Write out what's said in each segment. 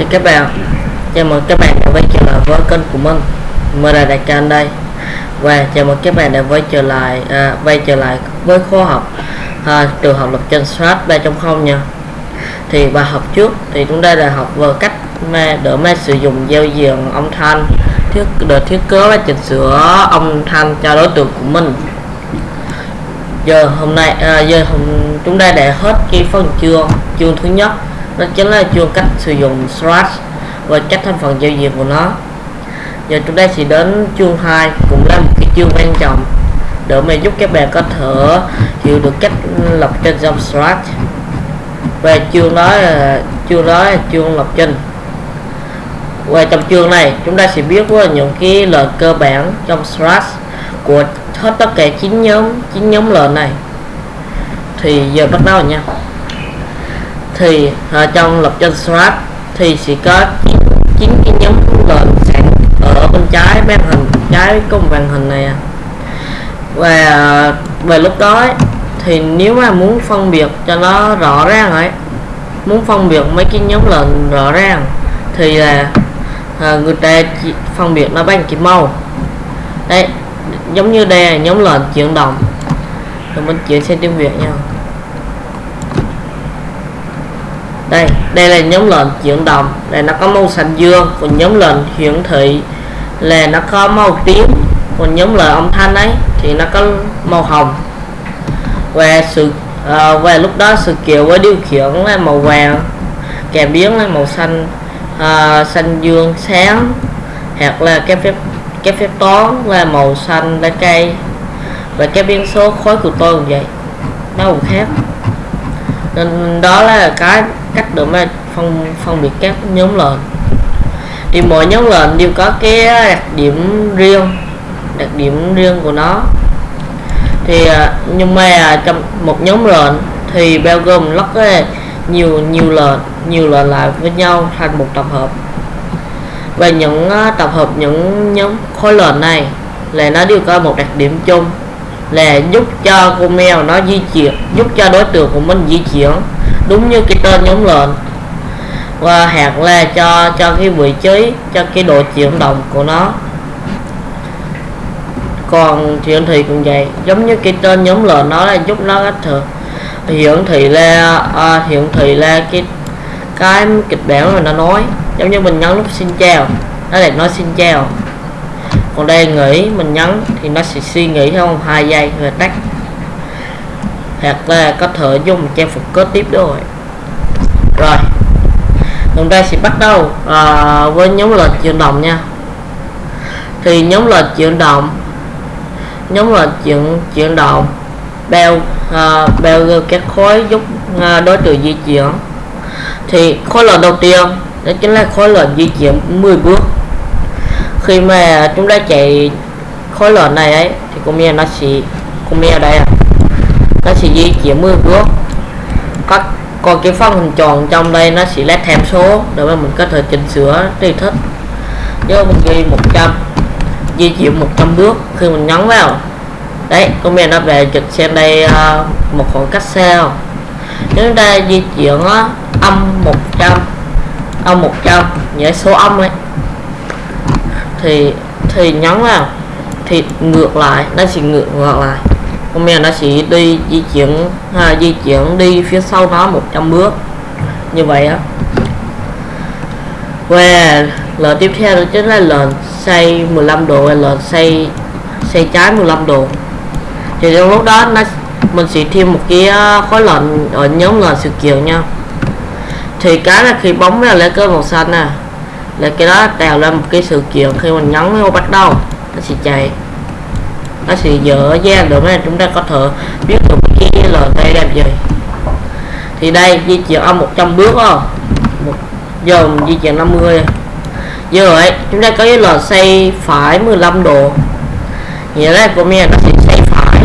Chào các bạn. Chào mừng các bạn đã quay trở lại với kênh của mình Mình là Đại Can đây. Và chào mừng các bạn đã quay trở lại à, quay trở lại với khóa học à, Trường học lập trình Strat 3.0 nha. Thì bài học trước thì chúng ta đã học về cách mà đỡ mà sử dụng giao diện âm thanh thiết để thiết kế và chỉnh sửa âm thanh cho đối tượng của mình. Giờ hôm nay à, giờ hôm chúng ta đã hết cái phần chương chương thứ nhất đó chính là chuông cách sử dụng Strat và cách thành phần giao diện của nó. Giờ chúng ta sẽ đến chuông 2 cũng là một cái chương quan trọng để mà giúp các bạn có thể hiểu được cách lập trình trong Strat. Và chương đó là chương đó là chương lập trình. Và trong chương này, chúng ta sẽ biết qua những cái lời cơ bản trong Strat của hết tất cả chín nhóm chín nhóm lệnh này. Thì giờ bắt đầu nha thì ở trong lập trình Scratch thì sẽ có chín cái nhóm lệnh sẵn ở bên trái màn hình trái cùng màn hình này à. và về lúc đó thì nếu mà muốn phân biệt cho nó rõ ràng ấy muốn phân biệt mấy cái nhóm lệnh rõ ràng thì là à, người ta phân biệt nó bằng cái màu. Đây giống như đây là nhóm lệnh chuyển động. Rồi mình chuyển sang tiếng việt nha. Đây đây là nhóm lệnh chuyển động. Đây nó có màu xanh dương còn nhóm lệnh hiển thị. Là nó có màu tím còn nhóm lệnh âm thanh ấy thì nó có màu hồng. Và sự à, và lúc đó sự kiện với điều khiển là màu vàng kèm biến là màu xanh à, xanh dương sáng hoặc là cái phép cái phép toán là màu xanh lá cây. Và cái biến số khối của tôi cũng vậy nó cũng khác. Nên đó là cái cách để mà phân phân biệt các nhóm lệnh. Thì mỗi nhóm lệnh đều có cái đặc điểm riêng, đặc điểm riêng của nó. Thì à, nhưng mà trong một nhóm lệnh thì bao gồm rất nhiều nhiều lệnh nhiều lệnh lại với nhau thành một tập hợp. Và những à, tập hợp những nhóm khối lệnh này là nó đều có một đặc điểm chung, là giúp cho con mèo nó di chuyển, giúp cho đối tượng của mình di chuyển đúng như cái tên giống lên và hạt là cho cho cái vị trí cho cái độ chuyển động của nó. Còn hiển thị cũng vậy giống như cái tên nhóm lệnh nó là giúp nó cách thực hiển thị là à, hiển thị là cái cái kịch bản mà nó nói giống như mình nhấn nút xin chào nó lại nói xin chào. Còn đây nghĩ mình nhấn thì nó sẽ suy nghĩ trong hai giây rồi tắt hoặc là có thể dùng trang phục kết tiếp rồi. Rồi chúng ta sẽ bắt đầu à, với nhóm lệnh chuyển động nha. Thì nhóm lệnh chuyển động nhóm lệnh chuyển chuyển động bao à, bao gồm các khối giúp à, đối tượng di chuyển. Thì khối lệnh đầu tiên đó chính là khối lệnh di chuyển 10 bước. Khi mà chúng ta chạy khối lệnh này ấy thì con mèo nó sẽ con mèo đây à nó sẽ di chuyển mưa bước các còn cái phần hình tròn trong đây nó sẽ led thêm số để mà mình có thể chỉnh sửa tùy thích nếu mình ghi 100 di chuyển 100 bước khi mình nhấn vào. Đấy comment nó về trực xem đây uh, một khoảng cách sao nếu chúng ta di chuyển uh, âm 100 âm 100 nhớ số âm ấy. Thì thì nhấn vào thì ngược lại nó sẽ ngược ngược lại con mèo nó sẽ đi di chuyển à, di chuyển đi phía sau nó 100 bước. Như vậy á. Và lệnh tiếp theo đó chính là lệnh xoay 15 độ và lệnh xoay xoay trái 15 độ. Thì trong lúc đó nó mình sẽ thêm một cái ờ, khối lệnh ở nhóm lệnh sự kiện nha. Thì cái là khi bóng là lấy cơ màu xanh nè là cái đó tạo ra một cái sự kiện khi mình nhấn vào bắt đầu nó sẽ chạy nó sẽ dựa ra được là chúng ta có thể biết được cái lời đây làm gì thì đây, di chuyển à, âm 100 bước không một giờ di chuyển 50 giờ ấy, chúng ta có cái lời xây phải 15 độ. Nghĩa là của mình nó sẽ xây phải.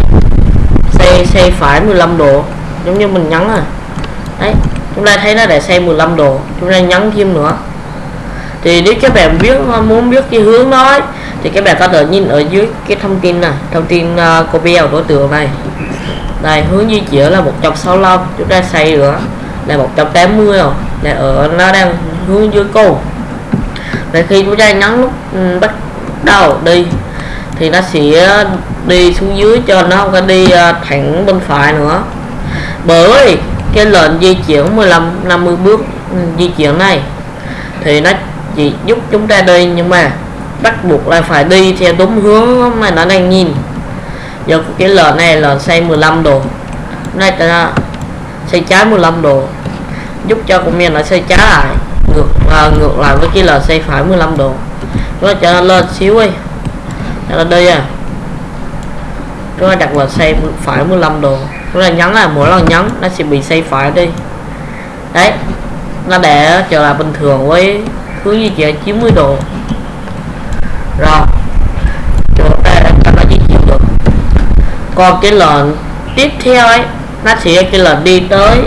Xây xây phải 15 độ, giống như mình nhấn à. Đấy, chúng ta thấy nó để xây 15 độ, chúng ta nhấn thêm nữa. Thì nếu các bạn biết, muốn biết cái hướng đó thì các bạn có thể nhìn ở dưới cái thông tin này thông tin à, uh, copy đối tượng này. Này hướng di chuyển là 165 chúng ta xây nữa. Là 180 rồi. Là ở nó đang hướng dưới cô và khi chúng ta nhấn nút ừ, bắt đầu đi thì nó sẽ đi xuống dưới cho nó không có đi à, thẳng bên phải nữa. Bởi cái lệnh di chuyển 15 50 bước ừ, di chuyển này thì nó chỉ giúp chúng ta đi nhưng mà bắt buộc là phải đi theo đúng hướng mà nó đang nhìn. Giờ cái lợn này là xoay 15 độ đây ta xoay trái 15 độ giúp cho cũng như nó xoay trái lại ngược à, ngược lại với cái lợn xoay phải 15 độ nó cho nó lên xíu đi. Cho nó đi à. Chúng ta đặt là xoay phải 15 độ chúng ta nhấn là mỗi lần nhấn nó sẽ bị xoay phải đi. Đấy nó để trở lại bình thường với hướng di chuyển 90 độ rồi. Chúng ta cho nó di chuyển được. Còn cái lệnh tiếp theo ấy nó sẽ cái lệnh đi tới.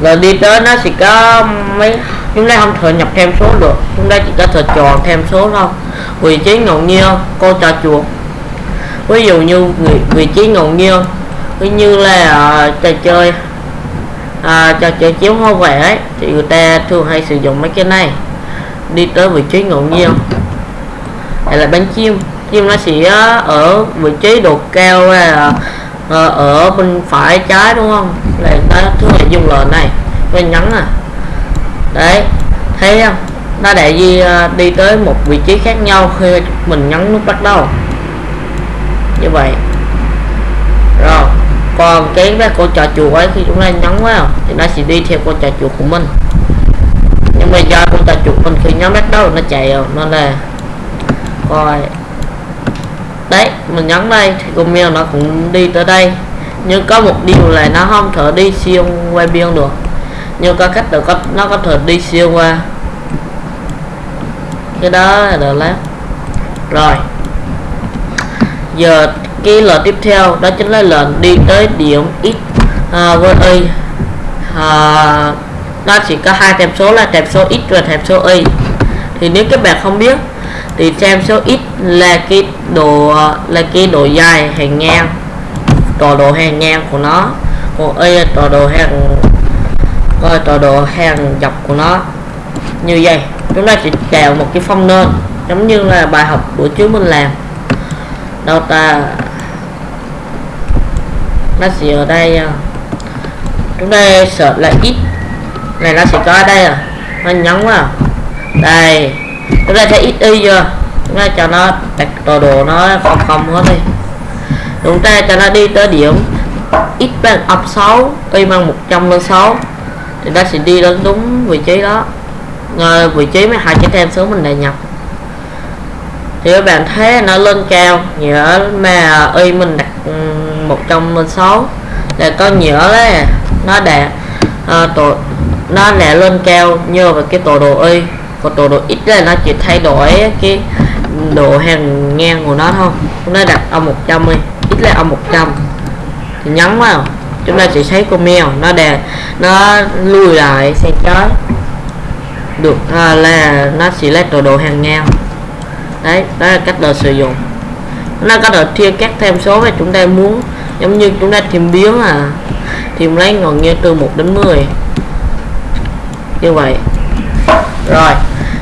Lệnh đi tới nó sẽ có mấy chúng ta không thể nhập thêm số được. Chúng ta chỉ có thể chọn thêm số thôi. Vị trí ngẫu nhiên cô trò chuột. Ví dụ như vị, vị trí ngẫu nhiên ví như là uh, trò chơi à, trò chơi chiếu hoa vẽ ấy, thì người ta thường hay sử dụng mấy cái này. Đi tới vị trí ngẫu nhiên hay là bánh chim chim nó sẽ ờ, ở vị trí độ cao là ờ, ở bên phải trái đúng không? Là nó thường là dùng lệnh này bên nhấn à. Đấy, thấy không? Nó để đi ờ, đi tới một vị trí khác nhau khi mình nhấn nút bắt đầu. Như vậy. Rồi, còn cái cái cô trò chuột ấy, khi chúng ta nhấn vào thì nó sẽ đi theo con trò chuột của mình. Nhưng mà do cô trò chuột mình khi nhấn bắt đầu, nó chạy à, rồi nó là coi đấy mình nhấn đây thì con mèo nó cũng đi tới đây. Nhưng có một điều là nó không thể đi xuyên qua biên được. Nhưng có cách được có nó có thể đi xuyên qua cái đó là được lắm rồi. Giờ cái lệnh tiếp theo đó chính là lệnh đi tới điểm x à, với y à, nó chỉ có hai tệp số là tệp số x và tệp số y. Thì nếu các bạn không biết thì xem số x là cái độ, là cái độ dài hàng ngang, tọa độ hàng ngang của nó. Còn y là tọa độ hàng coi tọa độ hàng dọc của nó. Như vậy, chúng ta chỉ tạo một cái phong nền giống như là bài học buổi trước mình làm. Đâu ta? Nó sẽ ở đây à. chúng ta sợ là ít. Này, nó sẽ có ở đây à. Nó nhấn vào. Đây chúng ta sẽ ít y chưa? Chúng ta cho nó đặt tọa độ nó không không hết đi. Chúng ta cho nó đi tới điểm x bằng âm 6 y bằng 106 thì nó sẽ đi đến đúng vị trí đó. À, vị trí mấy hai cái tem số mình đã nhập. Thì các bạn thấy nó lên cao nghĩa mà y mình đặt 106 là có nghĩa là nó đạt à, ờ, tổ nó đã lên cao nhờ vào cái tổ độ y còn đồ độ ít là nó chỉ thay đổi cái độ hàng ngang của nó thôi. Chúng ta đặt âm 100 đi ít là âm 100 thì nhấn vào chúng ta sẽ thấy con mèo nó đè nó lùi lại sang trái. Được à, là nó sẽ lấy đồ độ hàng ngang. Đấy đó là cách đồ sử dụng. Nó có thể chia các thêm số mà chúng ta muốn giống như chúng ta tìm biến à. Tìm lấy ngọn như từ 1 đến 10 như vậy rồi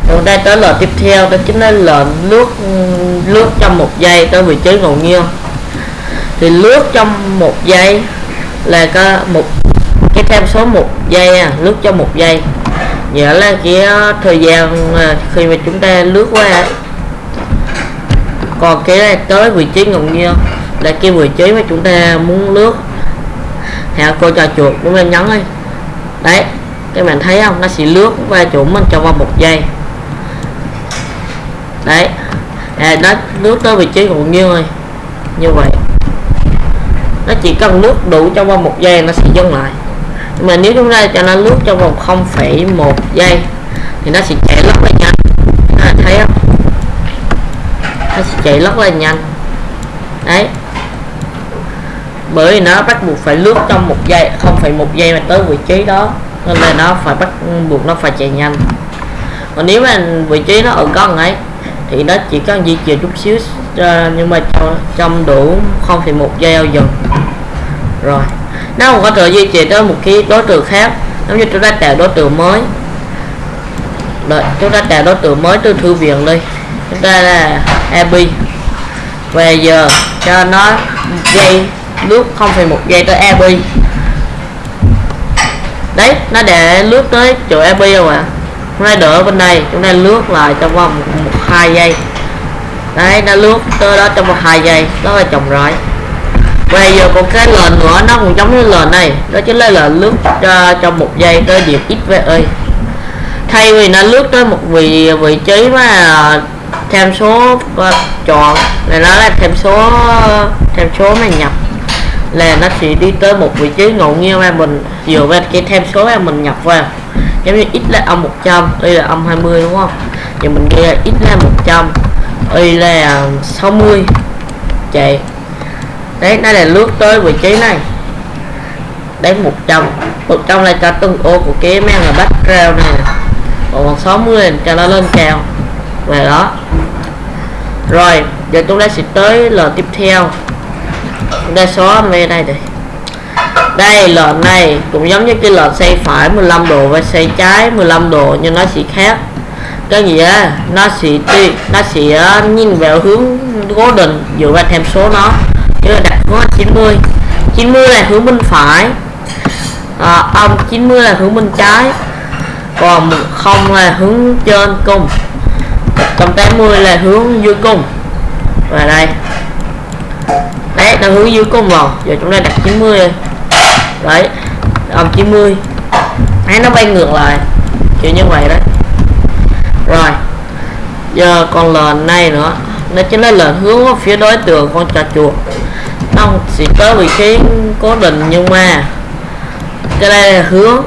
chúng ta tới lệnh tiếp theo đó chính là lệnh lướt lướt trong một giây tới vị trí ngẫu nhiên. Thì lướt trong một giây là có một cái tham số một giây à, lướt trong một giây. Nghĩa là cái ờ, thời gian ờ, khi mà chúng ta lướt qua còn cái này tới vị trí ngẫu nhiên là cái vị trí mà chúng ta muốn lướt. Hạ cô trò chuột chúng ta nhấn đi đấy các bạn thấy không? Nó sẽ lướt qua chỗ mình trong vòng một giây. Đấy. À, nó lướt tới vị trí của như rồi như vậy. Nó chỉ cần lướt đủ trong vòng một giây nó sẽ dừng lại. Nhưng mà nếu chúng ta cho nó lướt trong vòng 0,1 giây thì nó sẽ chạy rất là nhanh. À, thấy không? Nó sẽ chạy rất là nhanh. Đấy. Bởi vì nó bắt buộc phải lướt trong một giây không phải một giây mà tới vị trí đó nên là nó phải bắt buộc nó phải chạy nhanh. Còn nếu mà vị trí nó ở gần ấy thì nó chỉ cần di chuyển chút xíu ờ, nhưng mà cho, trong đủ không thì một giây ao dừng rồi nó còn có thể di chuyển tới một cái đối tượng khác giống như chúng ta tạo đối tượng mới. Đợi chúng ta tạo đối tượng mới từ thư viện đi. Chúng ta là ab về giờ cho nó dây lúc 0,1 giây tới ab đấy nó để lướt tới chỗ ep rồi ạ? Chúng ta đỡ bên đây chúng ta lướt lại trong vòng một hai giây. Đấy nó lướt tới đó trong một hai giây đó là chồng rọi. Bây giờ còn cái lệnh nữa nó cũng giống như lệnh này đó chính là lệnh lướt cho trong một giây tới điểm xve thay vì nó lướt tới một vị vị trí mà thêm số uh, chọn này nó là thêm số ờ, thêm số mà nhập là nó sẽ đi tới một vị trí ngẫu nhiên mà mình dựa vào cái thêm số mà mình nhập vào. Giống như x là âm 100 y là âm 20 đúng không? Thì mình ghi là x là 100 y là 60 chạy. Đấy, nó là lướt tới vị trí này. Đấy 100 100 là cho từng ô của cái men là background này còn 60 là cho nó lên cao. Về đó. Rồi, giờ chúng ta sẽ tới là tiếp theo đa số xóa về đây đây đây lệnh này cũng giống như cái lệnh xoay phải 15 độ và xoay trái 15 độ nhưng nó sẽ khác. Cái gì á nó sẽ tuy nó sẽ nhìn vào hướng cố định dựa vào thêm số nó. Như là đặt hướng 90 90 là hướng bên phải. À, âm 90 là hướng bên trái. Còn không là hướng trên cung 180 là hướng dưới cung và đây đấy nó hướng dưới cung vào giờ chúng ta đặt 90 đấy âm 90 thấy nó bay ngược lại. Kiểu như vậy đấy. Rồi, giờ còn lệnh này nữa. Nó chính là lệnh hướng phía đối tượng con trà chuột. Nó chỉ có vị trí cố định nhưng mà cái đây là hướng.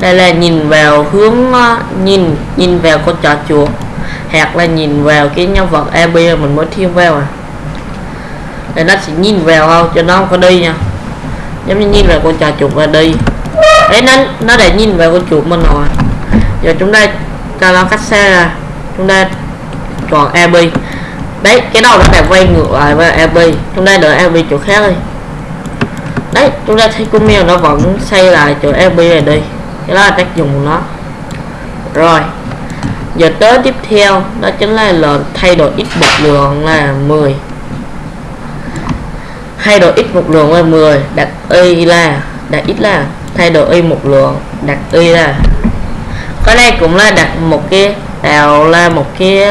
Đây là nhìn vào hướng ờ, nhìn nhìn vào con trò chuột. Hoặc là nhìn vào cái nhân vật AB mình mới thêm vào à để nó sẽ nhìn vào không? Cho nó không có đi nha. Giống như nhìn vào con trà chuột và đi. Đấy, nó nó để nhìn vào con chuột mình rồi. Giờ chúng ta cho nó cách xa ra. Chúng ta chọn AB đấy, cái đầu nó phải quay ngược lại với AB chúng ta đợi AB chỗ khác đi. Đấy, chúng ta thấy con mèo nó vẫn xây lại chỗ AB này đi. Cái đó là tác dụng của nó. Rồi, giờ tới tiếp theo, đó chính là lệnh thay đổi x một lượng là 10 thay đổi x một lượng là 10 đặt y là đặt x là thay đổi y một lượng đặt y là. Cái này cũng là đặt một cái tạo là một cái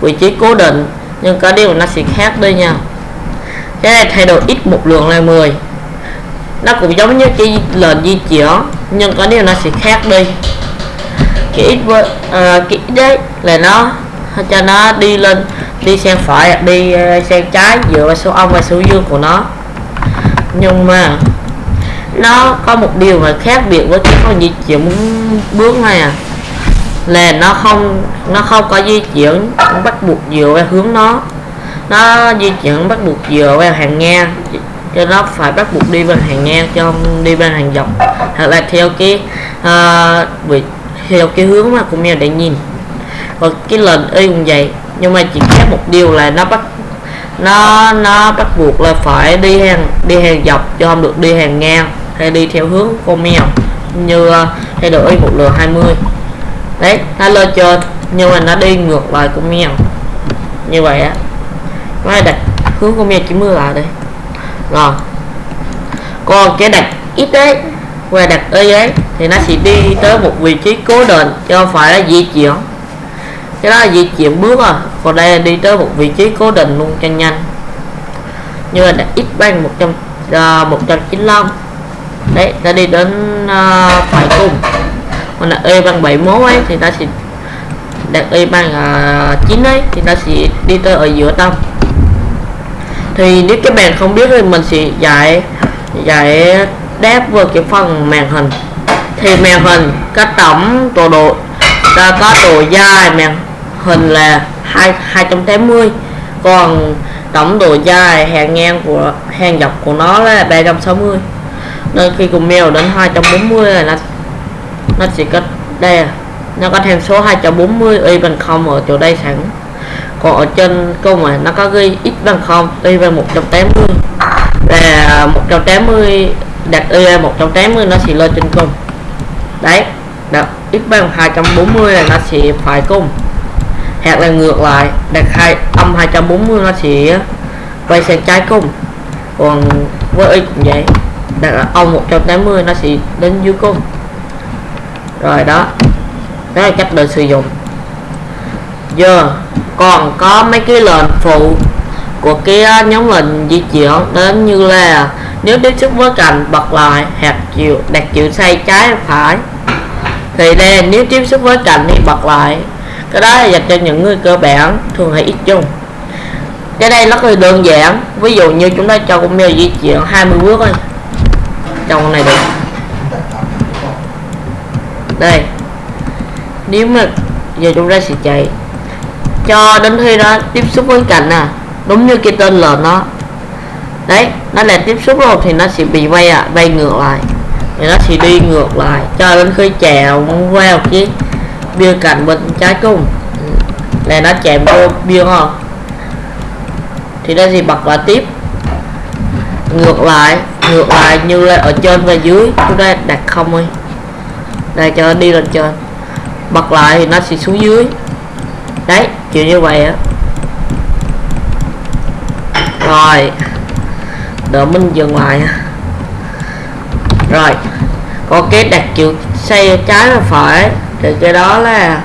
vị trí cố định nhưng có điều nó sẽ khác đi nha cái này thay đổi x một lượng là 10 nó cũng giống như cái lệnh di chuyển nhưng có điều nó sẽ khác đi. Cái x với uh, cái x đấy là nó cho nó đi lên đi sang phải đi ờ, sang trái dựa vào số âm và số dương của nó. Nhưng mà nó có một điều mà khác biệt với cái con di chuyển bước này à là nó không nó không có di chuyển bắt buộc dựa vào hướng nó. Nó di chuyển bắt buộc dựa vào hàng ngang cho nó phải bắt buộc đi bên hàng ngang cho không đi bên hàng dọc. Hoặc là theo cái uh, theo cái hướng mà cũng mèo để nhìn. Và cái lần y cũng vậy nhưng mà chỉ khác một điều là nó bắt, nó nó bắt buộc là phải đi hàng đi hàng dọc chứ không được đi hàng ngang hay đi theo hướng con mèo như ờ, thay đổi một lượt 20 đấy, nó lên trên nhưng mà nó đi ngược lại con mèo. Như vậy á. Nó đặt hướng con mèo 90 lại đây. Rồi. Còn cái đặt ít đấy và đặt y ấy, thì nó sẽ đi tới một vị trí cố định chứ không phải là di chuyển cái đó là di chuyển bước à. Còn đây là đi tới một vị trí cố định luôn cho nhanh. Như là đặt x bằng 100 uh, 195 đấy ta đi đến à, uh, phải cùng còn là y bằng 71 ấy thì ta sẽ đặt y bằng uh, à, 9 ấy thì ta sẽ đi tới ở giữa tâm. Thì nếu các bạn không biết thì mình sẽ dạy dạy đáp vào cái phần màn hình. Thì màn hình có tổng tổ độ ta có độ dài màn hình là 2, 280 còn tổng độ dài hàng ngang của hàng dọc của nó là 360 nên khi cùng mèo đến 240 là nó nó chỉ có đây nó có thêm số 240 y bằng 0 ở chỗ đây sẵn. Còn ở trên câu mà nó có ghi x bằng 0 y bằng 180 và 180 đặt y 180 nó sẽ lên trên cùng đấy đặt x bằng 240 là nó sẽ phải cung hoặc là ngược lại. Đặt hai, âm 240 nó sẽ quay sang trái cung còn với y cũng vậy. Đặt là âm 180 nó sẽ đến dưới cung rồi đó. Đó là cách để sử dụng. Giờ còn có mấy cái lệnh phụ của cái nhóm lệnh di chuyển đến như là nếu tiếp xúc với cạnh bật lại hạt chiều đặt chiều xoay trái phải. Thì đây, nếu tiếp xúc với cạnh thì bật lại cái đó là dành cho những người cơ bản, thường hay ít dùng. Cái đây nó hơi đơn giản, ví dụ như chúng ta cho con mèo di chuyển 20 bước thôi. Trong con này được. Đây. Nếu mà giờ chúng ta sẽ chạy. Cho đến khi đó tiếp xúc với cạnh nè à, đúng như cái tên là nó. Đấy, nó là tiếp xúc rồi thì nó sẽ bị vay à vay ngược lại. Thì nó sẽ đi ngược lại. Cho đến khi chèo vào chiếc bia cạnh bên trái cung này ừ. nó chạm vô bia không thì nó gì bật lại tiếp. Ngược lại ngược lại như là ở trên và dưới chúng ta đặt không đi đây cho nó đi lên trên. Bật lại thì nó sẽ xuống dưới. Đấy, kiểu như vậy á. Rồi. Đợi mình dừng lại rồi. Có cái đặt kiểu xây trái và phải thì cái đó là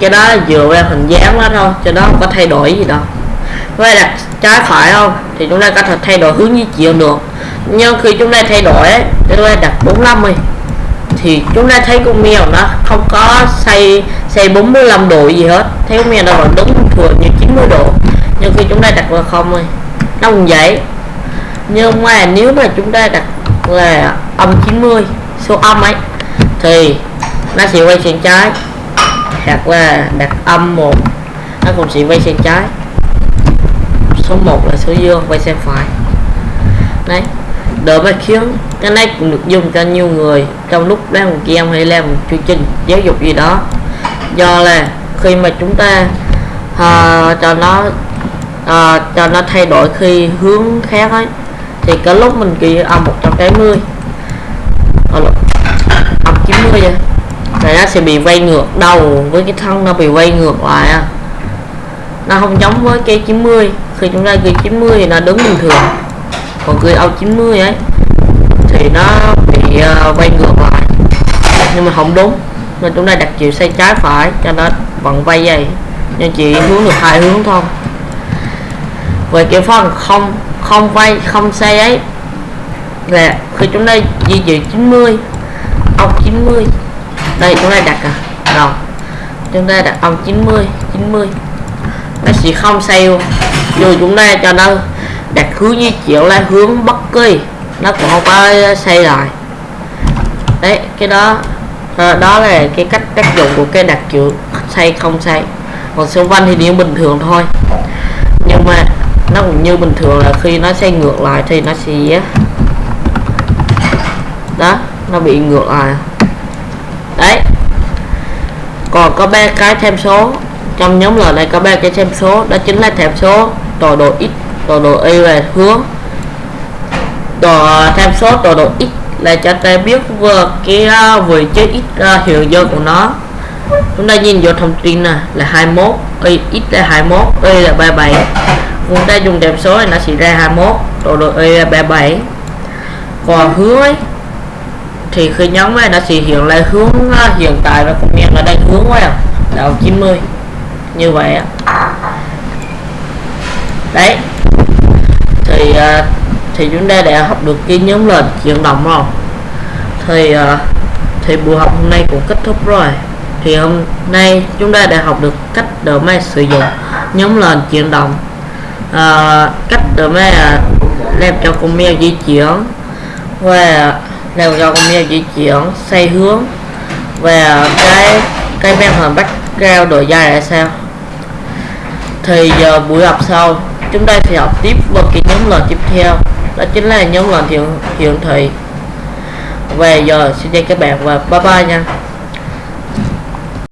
cái đó là dựa vào hình dáng đó thôi, cho đó không có thay đổi gì đâu. Với đặt trái phải không? Thì chúng ta có thể thay đổi hướng di chuyển được. Nhưng khi chúng ta thay đổi chúng ta đặt 45 đi. Thì chúng ta thấy con mèo nó không có xây xây 45 độ gì hết. Thấy con mèo nó vẫn đứng thường như 90 độ. Nhưng khi chúng ta đặt vào không thôi nó cũng vậy. Nhưng mà nếu mà chúng ta đặt là âm 90 số âm ấy, thì nó sẽ quay sang trái. Đặt là đặt âm một. Nó cũng sẽ quay sang trái. Số 1 là số dương quay sang phải. Đấy. Đỡ mà khiến cái này cũng được dùng cho nhiều người. Trong lúc đang một game hay làm một chương trình giáo dục gì đó. Do là khi mà chúng ta uh, cho nó uh, cho nó thay đổi khi hướng khác ấy thì cái lúc mình ghi âm 180 ờ, âm 90 vậy thì nó sẽ bị quay ngược đầu với cái thân nó bị quay ngược lại à. nó không giống với cái 90 khi chúng ta ghi 90 thì nó đứng bình thường. Còn ghi ao 90 ấy thì nó bị ờ, uh, quay ngược lại. Nhưng mà không đúng. Nên chúng ta đặt chiều xoay trái phải cho nó vẫn vay vậy. Nhưng chỉ hướng được hai hướng thôi. Về cái phần không không quay không xoay ấy là khi chúng ta di chuyển 90 ông 90 đây, chúng ta đặt à. Rồi. Chúng ta đặt ông 90 90 nó sẽ không xoay rồi chúng ta cho nó đặt hướng di chuyển là hướng bất kỳ nó cũng không có xây lại. Đấy, cái đó. Đó là cái cách tác dụng của cái đặt chữ xây không xây còn siêu văn thì điểm bình thường thôi. Nhưng mà nó cũng như bình thường là khi nó xây ngược lại thì nó sẽ đó, nó bị ngược lại còn có ba cái thêm số. Trong nhóm lời này có ba cái thêm số. Đó chính là thêm số tọa độ x tọa độ y về hướng. Tọa thêm số tọa độ x là cho ta biết vừa cái à, vị trí x uh, hiện giờ của nó. Chúng ta nhìn vô thông tin nè là 21 y x là 21 y là 37 chúng ta dùng tham số này nó sẽ ra 21 tọa độ y là 37 còn hướng ấy thì khi nhóm này nó sẽ hiện lại hướng hiện tại và cũng nhận là đang hướng vào đầu 90 như vậy á. Đấy. Thì à, thì chúng ta đã học được cái nhóm lệnh chuyển động không thì à, thì buổi học hôm nay cũng kết thúc rồi. Thì hôm nay chúng ta đã học được cách đỡ máy sử dụng nhóm lệnh chuyển động. À, cách đỡ máy làm cho con mèo di chuyển. Và làm cho con mèo di chuyển xoay hướng. Và cái cái men hình background độ dài là sao? Thì giờ buổi học sau, chúng ta sẽ học tiếp vào cái nhóm lần tiếp theo. Đó chính là nhóm lần hiện hiện thị. Về giờ xin chào các bạn và bye bye nha.